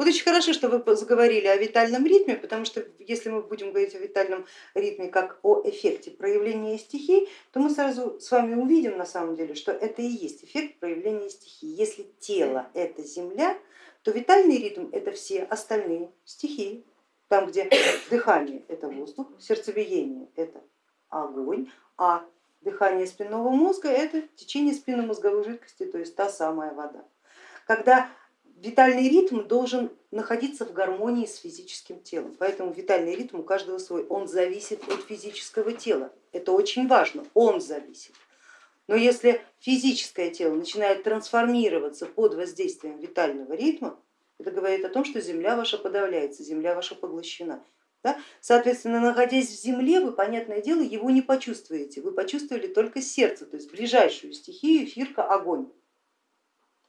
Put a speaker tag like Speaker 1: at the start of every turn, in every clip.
Speaker 1: Вот очень хорошо, что вы заговорили о витальном ритме, потому что если мы будем говорить о витальном ритме как о эффекте проявления стихий, то мы сразу с вами увидим на самом деле, что это и есть эффект проявления стихий. Если тело это земля, то витальный ритм это все остальные стихии. Там, где дыхание это воздух, сердцебиение это огонь, а дыхание спинного мозга это течение спинномозговой жидкости, то есть та самая вода. Когда витальный ритм должен находиться в гармонии с физическим телом, поэтому витальный ритм у каждого свой, он зависит от физического тела, это очень важно, он зависит. Но если физическое тело начинает трансформироваться под воздействием витального ритма, это говорит о том, что земля ваша подавляется, земля ваша поглощена. Да? Соответственно, находясь в земле, вы, понятное дело, его не почувствуете, вы почувствовали только сердце, то есть ближайшую стихию, эфирка, огонь,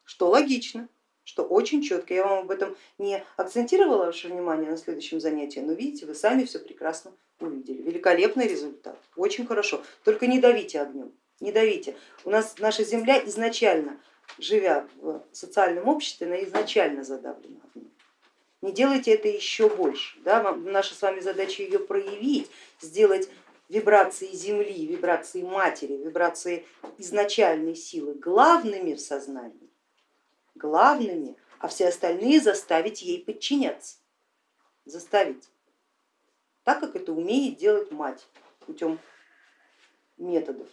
Speaker 1: что логично что очень четко. Я вам об этом не акцентировала ваше внимание на следующем занятии, но видите, вы сами все прекрасно увидели. Великолепный результат, очень хорошо. Только не давите огнем, не давите. У нас наша земля изначально, живя в социальном обществе, она изначально задавлена огнем. Не делайте это еще больше. Да? Наша с вами задача ее проявить, сделать вибрации Земли, вибрации Матери, вибрации изначальной силы главными в сознании главными, а все остальные заставить ей подчиняться. Заставить. Так как это умеет делать мать путем методов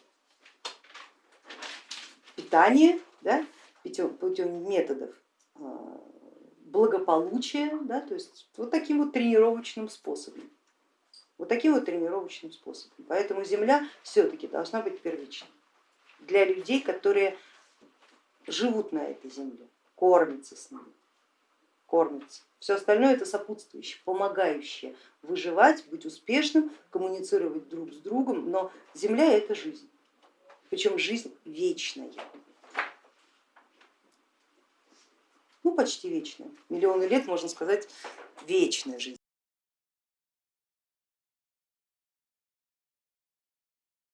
Speaker 1: питания, да, путем методов а, благополучия, да, то есть вот таким вот тренировочным способом. Вот таким вот тренировочным способом. Поэтому земля все-таки должна быть первичной для людей, которые живут на этой земле кормится с ними, кормится. Все остальное это сопутствующее, помогающее выживать, быть успешным, коммуницировать друг с другом, но Земля это жизнь, причем жизнь вечная. Ну почти вечная, миллионы лет можно сказать вечная жизнь.